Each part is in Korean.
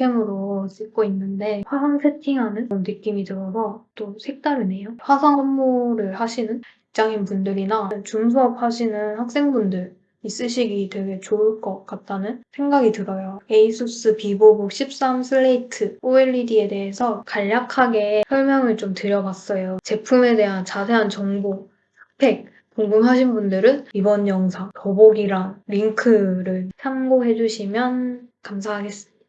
웹캠으로 찍고 있는데 화상 세팅하는 느낌이 들어서 또 색다르네요. 화상 업무를 하시는 직장인 분들이나 줌 수업 하시는 학생분들 쓰시기 되게 좋을 것 같다는 생각이 들어요. ASUS Vivobook 13 Slate OLED에 대해서 간략하게 설명을 좀 드려봤어요. 제품에 대한 자세한 정보, 스펙 궁금하신 분들은 이번 영상 더보기란 링크를 참고해주시면 감사하겠습니다.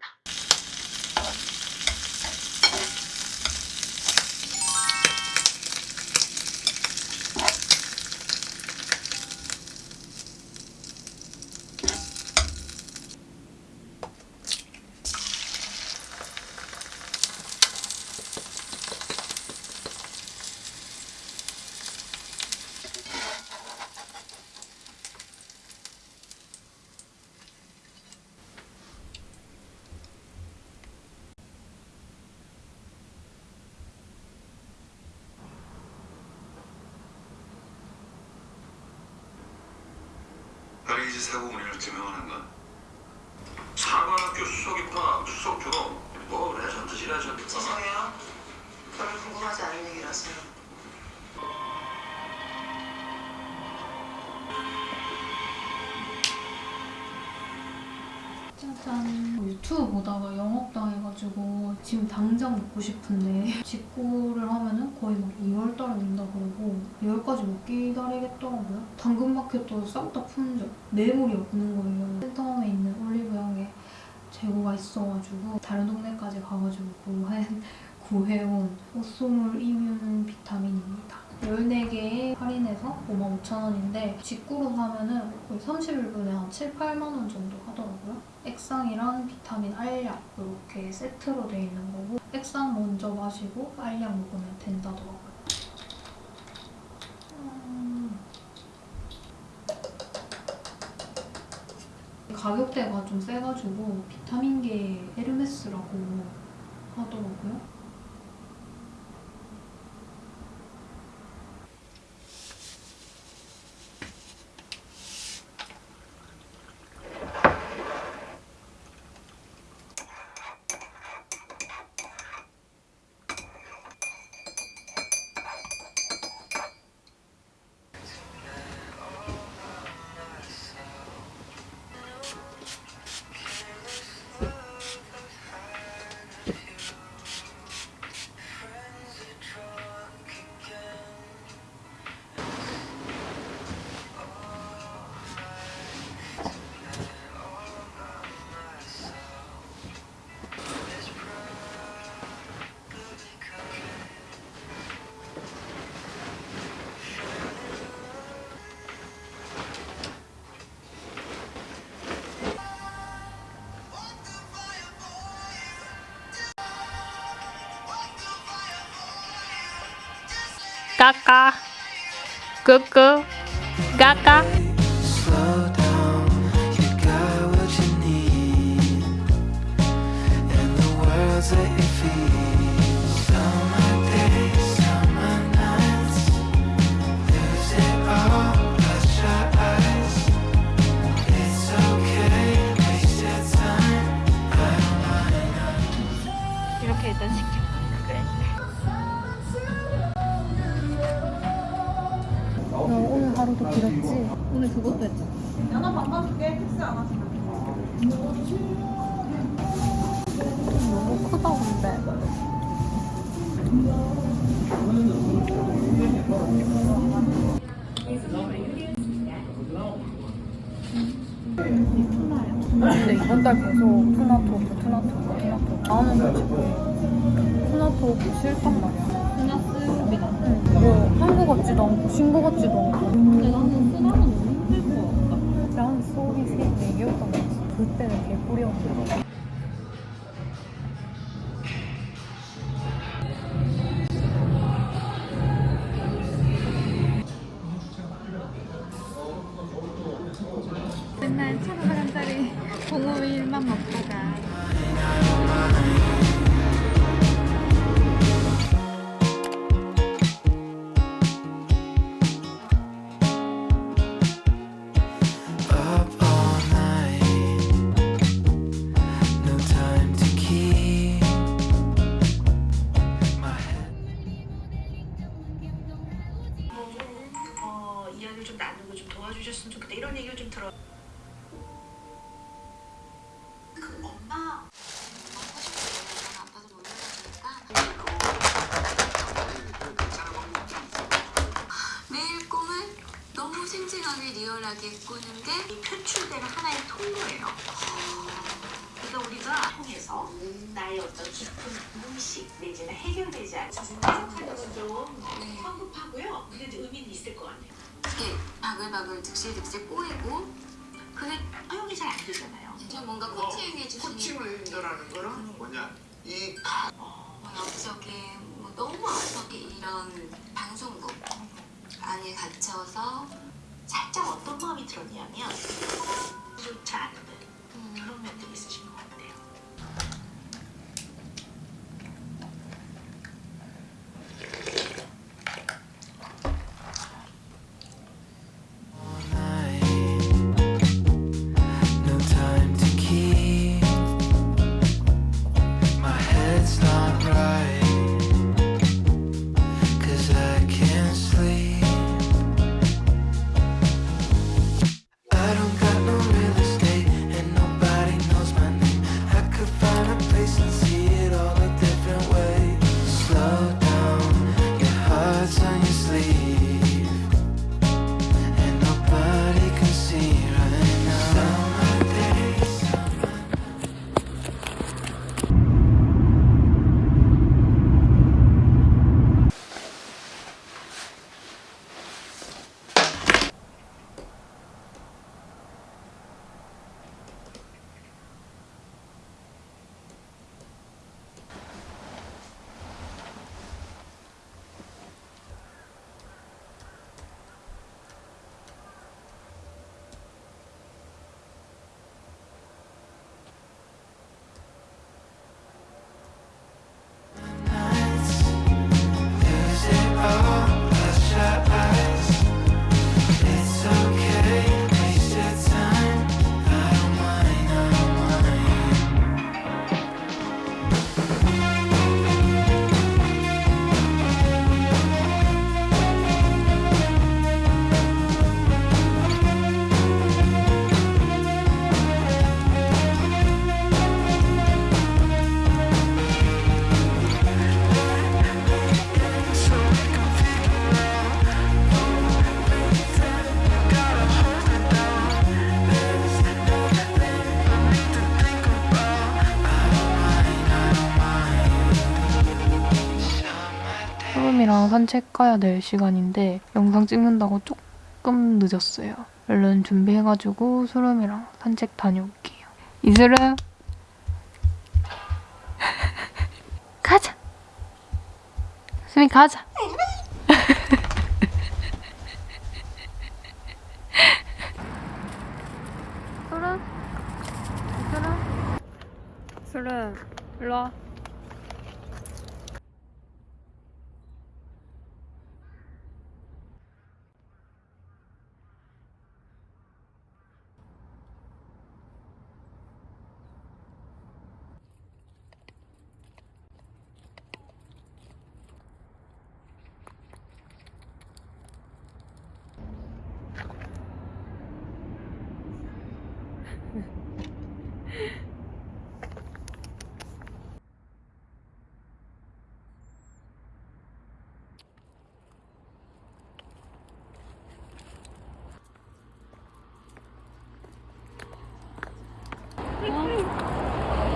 파리지 사고 운행을 규명하는 건 사관학교 수석 입학 수석 졸업 뭐 legend지 legend 죄송해요. 별로 궁금하지 않은 얘기라서요. 짜잔 유튜브 보다가 영업당해가지고 지금 당장 먹고 싶은데 직구를 하면은 거의 막 2월달에 된다 그러고 2월까지 못 기다리겠더라고요. 당근마켓도 싹 다 품절 매물이 없는 거예요. 센텀에 있는 올리브영에 재고가 있어가지고 다른 동네까지 가가지고 구해, 구해온 옷소물 이뮨 비타민입니다. 14개에 할인해서 55,000원인데 직구로 사면은 거의 30일분에 한 7, 8만 원 정도 하더라고요. 액상이랑 비타민 알약 이렇게 세트로 돼 있는 거고 액상 먼저 마시고 알약 먹으면 된다더라고요. 음. 가격대가 좀 세가지고 비타민계 에르메스라고 하더라고요. 까까 끄 오늘 하루도 길었지? 오늘 그것도 했잖아. 너무 크다 근데. 근데 이번 달 계속 투나토프 투나토프 투나토프 나오는 거 지금 투나토프 싫단 말이야. 같지도 않고 신고 같지도 않고. 근데 나는 쓰나는 너무 힘들 것 같다. 나는 소리 세 4개였던 거 같아. 그때는 개꿀이었는데. 리얼하게 꾸는 게 이 표출되는 하나의 통로예요. 그러니까 우리가 통해서 나의 어떤 깊은 무의식 내지는 해결되지 생각하는 건좀 성급하고요. 근데 의미는 있을 것 같아요. 이게 바글바글 득실득실 꼬이고 그게 허용이 잘 안 되잖아요. 좀 뭔가 코칭해 주시는 코칭을 해준다라는 거는 뭐냐 이 가- 뭐 여기저기 뭐 너무 아프게 이런 방송국 안에 갇혀서 살짝 어떤 마음이 들었냐면 않은 음, 그런 면들이 있으신 것 같아요. 산책 가야 될 시간인데 영상 찍는다고 조금 늦었어요. 얼른 준비해가지고 소름이랑 산책 다녀올게요. 이슬음 가자. 수미 가자. 소름 소름 소름 일로 와.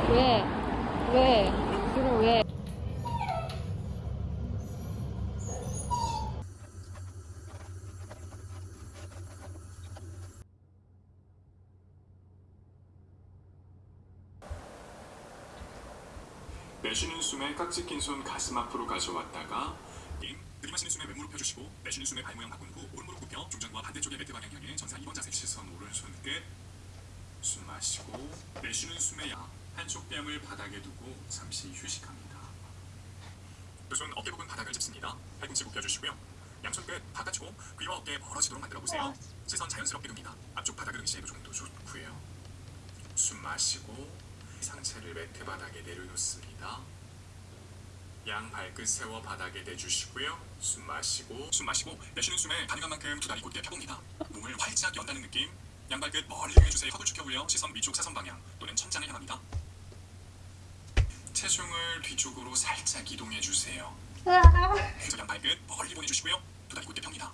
왜? 왜? 그럼 왜? 내쉬는 숨에 깍지 낀 손 가슴 앞으로 가져왔다가 임 들이마시는 숨에 왼무릎 펴주시고 내쉬는 숨에 발 모양 바꾼 후 오른무릎 굽혀 중전과 반대쪽의 매트 방향 향해 전사 2번 자세. 시선 오른손 끝숨 마시고 내쉬는 숨에 야 한쪽 뺨을 바닥에 두고 잠시 휴식합니다. 두 손 어깨 부분 바닥을 짚습니다. 팔꿈치 굽혀주시고요. 양손 끝 바깥으로 귀와 어깨 멀어지도록 만들어 보세요. 시선 자연스럽게 둡니다. 앞쪽 바닥을 응시해도 정도 좋고요. 숨 마시고 상체를 매트 바닥에 내려놓습니다. 양 발끝 세워 바닥에 대주시고요. 숨 마시고 숨 마시고 내쉬는 숨에 가능한 만큼 두 다리 곧게 펴봅니다. 몸을 활짝 연다는 느낌. 양 발끝 멀리 이용해주세요. 턱을 축혀 올려 시선 위쪽 사선 방향 또는 천장을 향합니다. 체중을 뒤쪽으로 살짝 이동해 주세요. 그래서 양 발끝 멀리 보내주시고요. 두 다리 곧게 펴니다.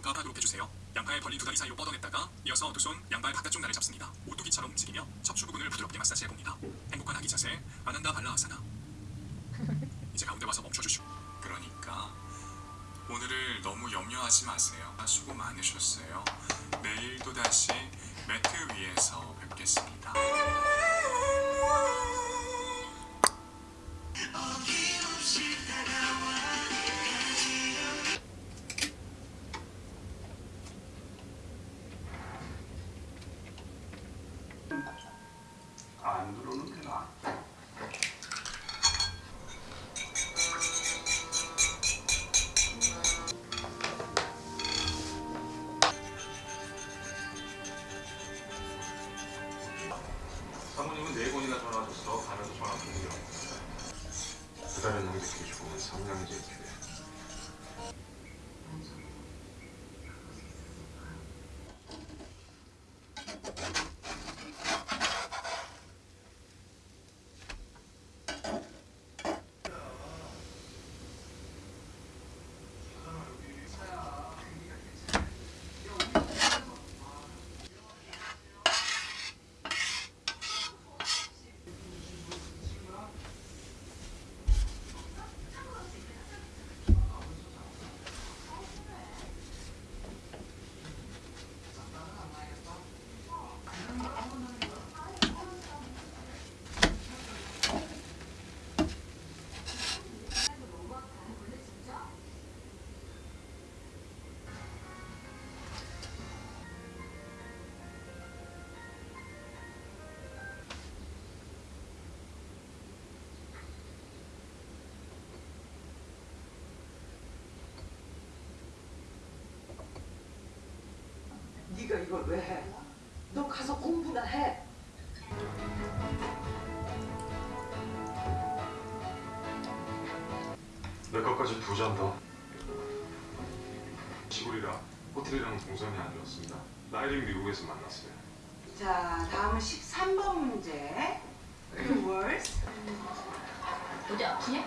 무카 바닥으로 펴주세요. 양팔 벌린 두 다리 사이로 뻗어냈다가 이어서 두 손 양발 바깥쪽 날을 잡습니다. 오뚜기처럼 움직이며 척추 부분을 부드럽게 마사지해 봅니다. 행복한 아기 자세 아난다 발라아사나. 이제 가운데 와서 멈춰주시고. 그러니까 오늘을 너무 염려하지 마세요. 수고 많으셨어요. 내일도 다시 네가 이걸 왜 해? 너 가서 공부나 해. 내 것까지 두잔 더. 시골이라 호텔이랑 동선이 안 좋았습니다. 나이를 미국에서 만났어요. 자, 다음은 13번 문제. 그 words. 어디 아프냐?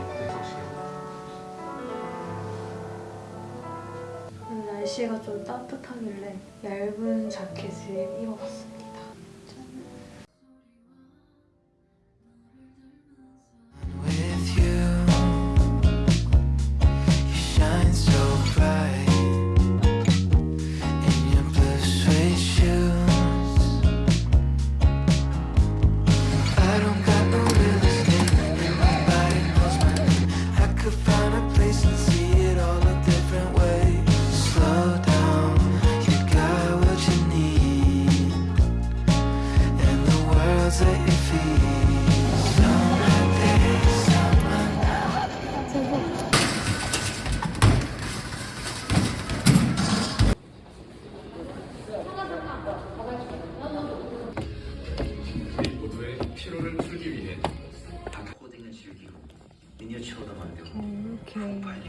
입대 정식이라고. 오늘 날씨가 좀 따뜻하길래 얇은 자켓을 입어봤습니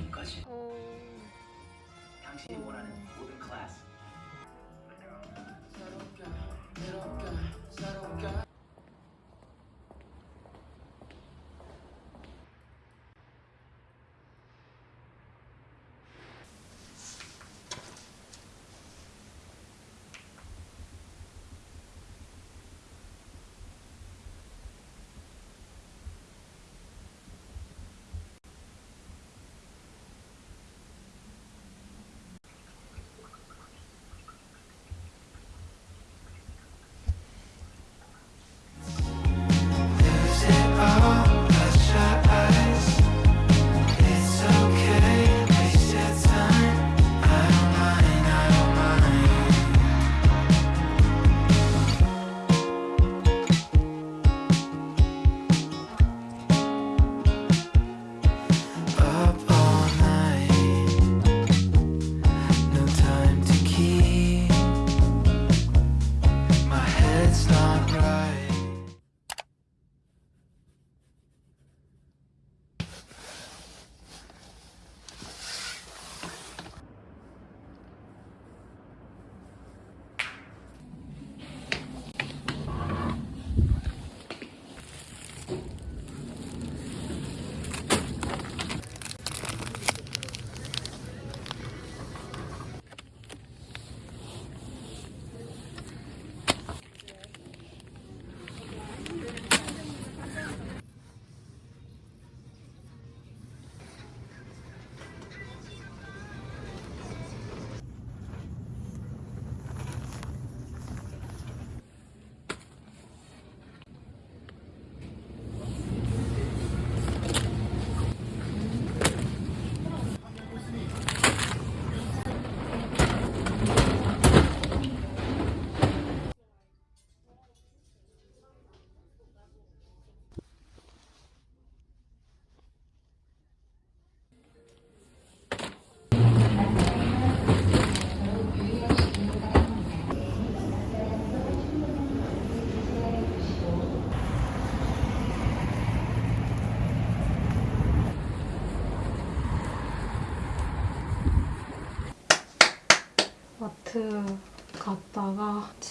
프로파일링까지. 당신이 원하는 모든 클래스. 마트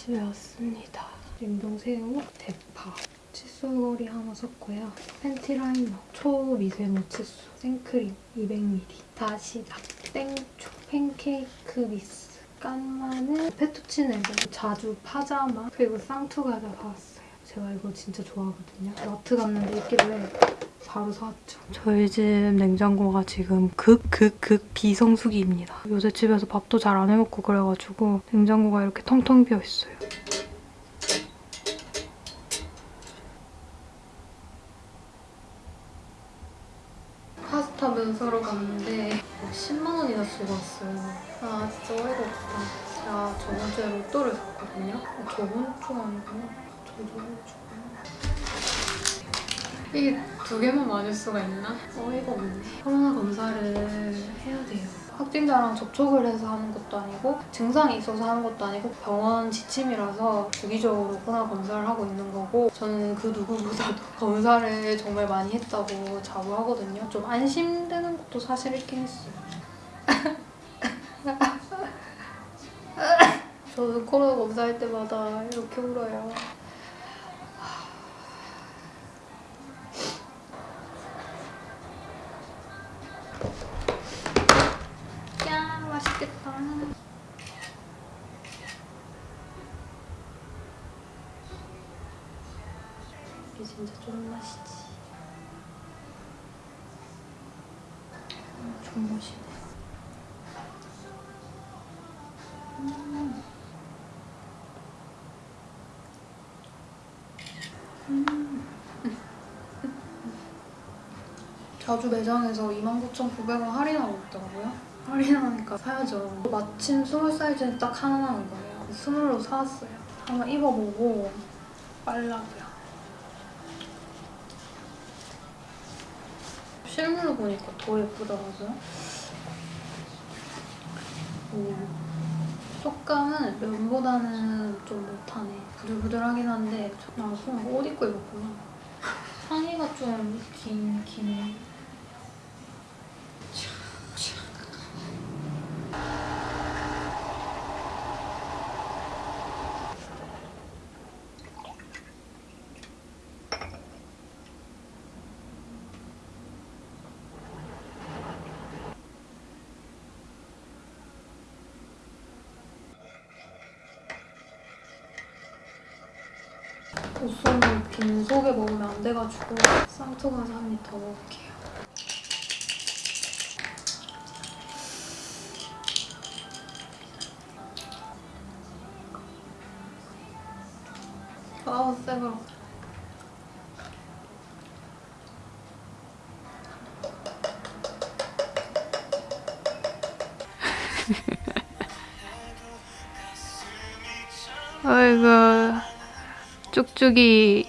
집에 왔습니다. 냉동새우, 대파, 칫솔걸이 하나 샀고요. 팬티 라이너, 초미세모 칫솔, 생크림 200ml, 다시다, 땡초, 팬케이크 믹스, 깐마늘, 페투치네를, 자주 파자마, 그리고 상투과자 사왔어요. 제가 이거 진짜 좋아하거든요. 마트 갔는데 있길래 바로 사왔죠. 저희 집 냉장고가 지금 극, 극, 극 비성수기입니다. 요새 집에서 밥도 잘 안 해먹고 그래가지고 냉장고가 이렇게 텅텅 비어있어요. 파스타 면 사러 갔는데 10만 원이나 쓰고 왔어요. 아 진짜 어이가 없다. 제가 저번 주에 로또를 샀거든요. 저번 주 아니구나. 저저번 주구나. 이게 두 개만 맞을 수가 있나? 어이가 없네. 코로나 검사를 해야 돼요. 확진자랑 접촉을 해서 하는 것도 아니고 증상이 있어서 하는 것도 아니고 병원 지침이라서 주기적으로 코로나 검사를 하고 있는 거고 저는 그 누구보다도 검사를 정말 많이 했다고 자부하거든요. 좀 안심되는 것도 사실 있긴 했어요. 저는 코로나 검사할 때마다 이렇게 울어요. 맛있겠다. 이게 진짜 좀 맛이지. 음, 존맛이네. 음. 음. 자주 매장에서 29,900원 할인하고 있더라고요. 할인하니까 사야죠. 마침 small 사이즈는 딱 하나 나는 거예요. small로 사왔어요. 한번 입어보고 빨라고요. 실물로 보니까 더 예쁘더라고요. 오. 속감은 면보다는 좀 못하네. 부들부들하긴 한데 나손옷 입고 입었구나. 상의가 좀 긴, 긴. 옷소는 빈속에 먹으면 안 돼가지고 쌍투과자 한입 더 먹을게요. 쭉쭉이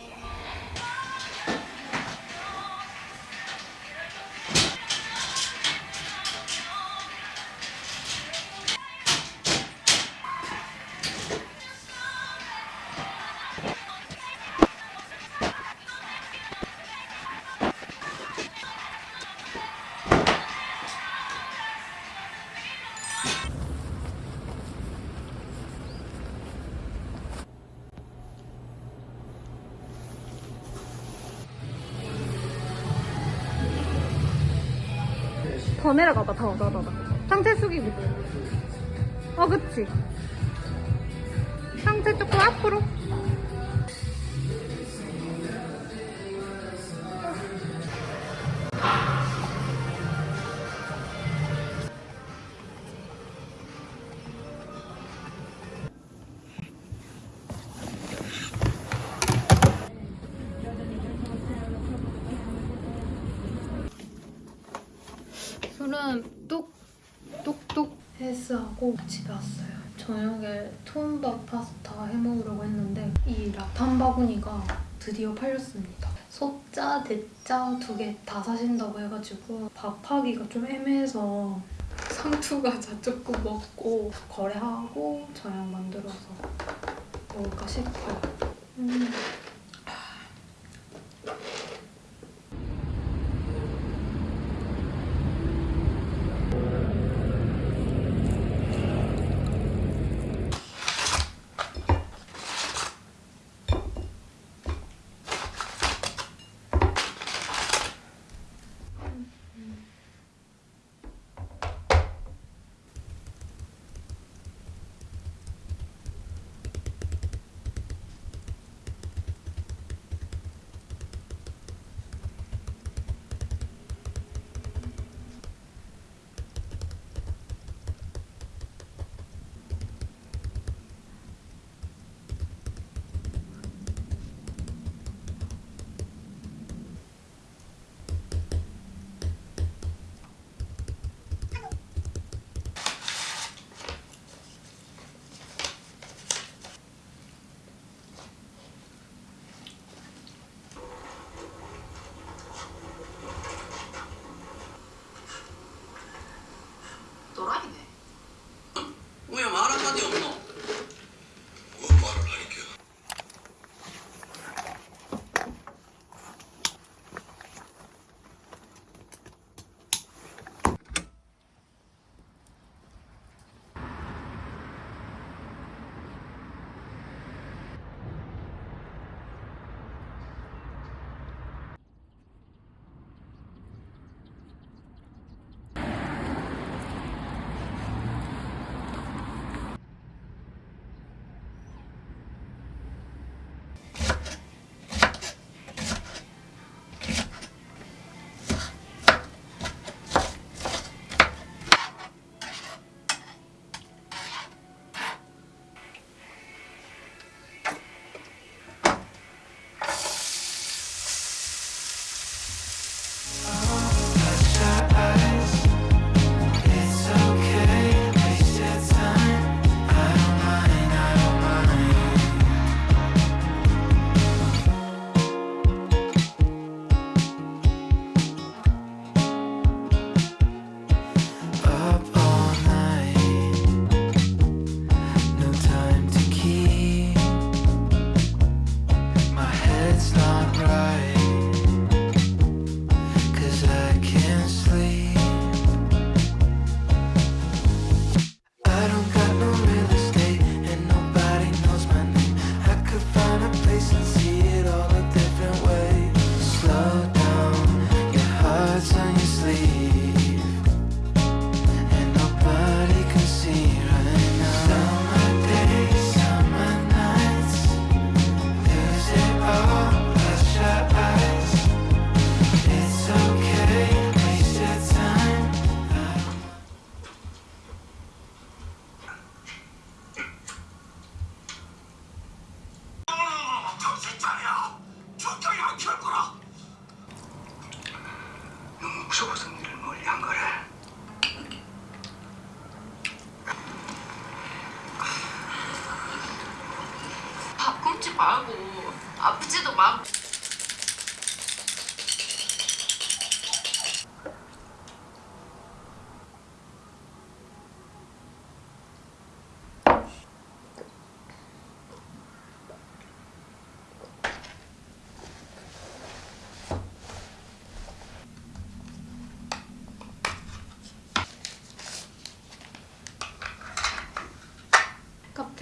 더 내려가봐 더 더 더더. 상체 숙이고 어 그치. 상체 조금 앞으로 하고 집에 왔어요. 저녁에 톤밥 파스타 해먹으려고 했는데 이 라탄 바구니가 드디어 팔렸습니다. 소짜, 대짜 두개 다 사신다고 해가지고 밥하기가 좀 애매해서 상투과자 조금 먹고 거래하고 저녁 만들어서 먹을까 싶어요. 음.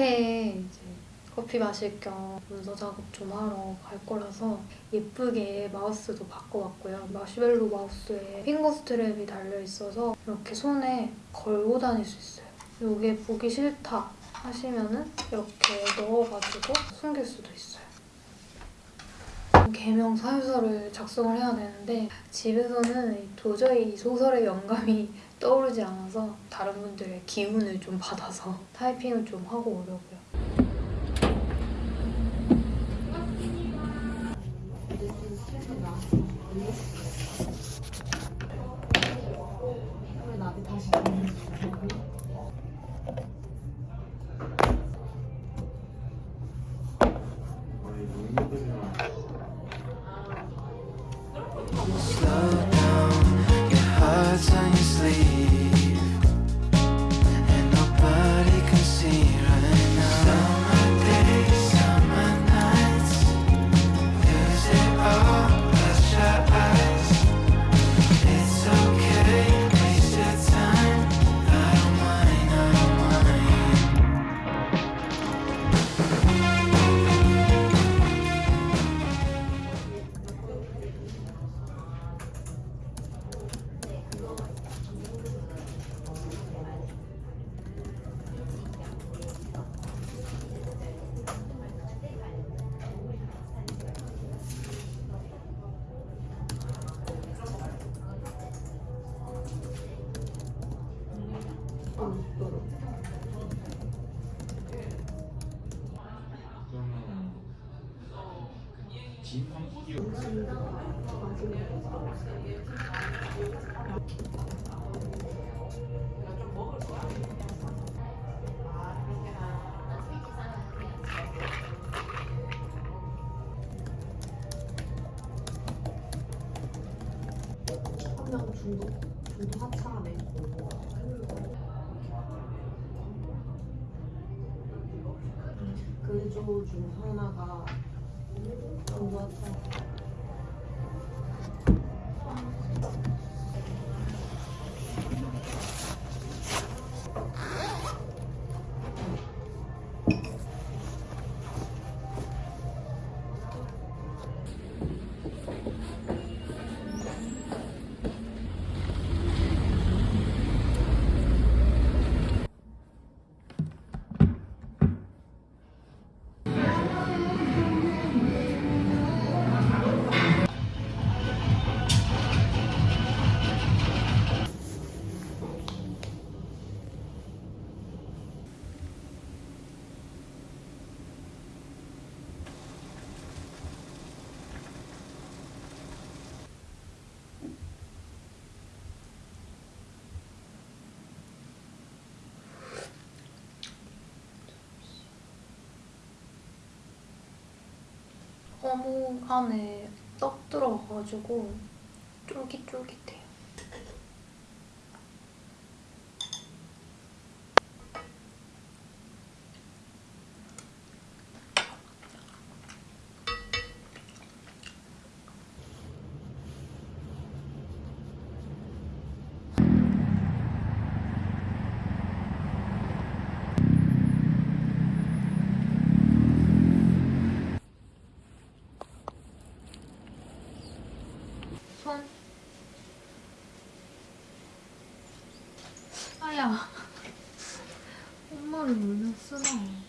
카페에 커피 마실 겸 문서 작업 좀 하러 갈 거라서 예쁘게 마우스도 바꿔봤고요. 마시멜로 마우스에 핑거 스트랩이 달려있어서 이렇게 손에 걸고 다닐 수 있어요. 이게 보기 싫다 하시면은 이렇게 넣어가지고 숨길 수도 있어요. 개명 사유서를 작성을 해야 되는데 집에서는 도저히 이 소설의 영감이 떠오르지 않아서 다른 분들의 기운을 좀 받아서 타이핑을 좀 하고 오려고요. 중도 중도 하차하네. 그조 중 하나가 어묵 안에 떡 들어가가지고 쫄깃쫄깃해요. 손. 아야. 엄마를 울면 쓰나.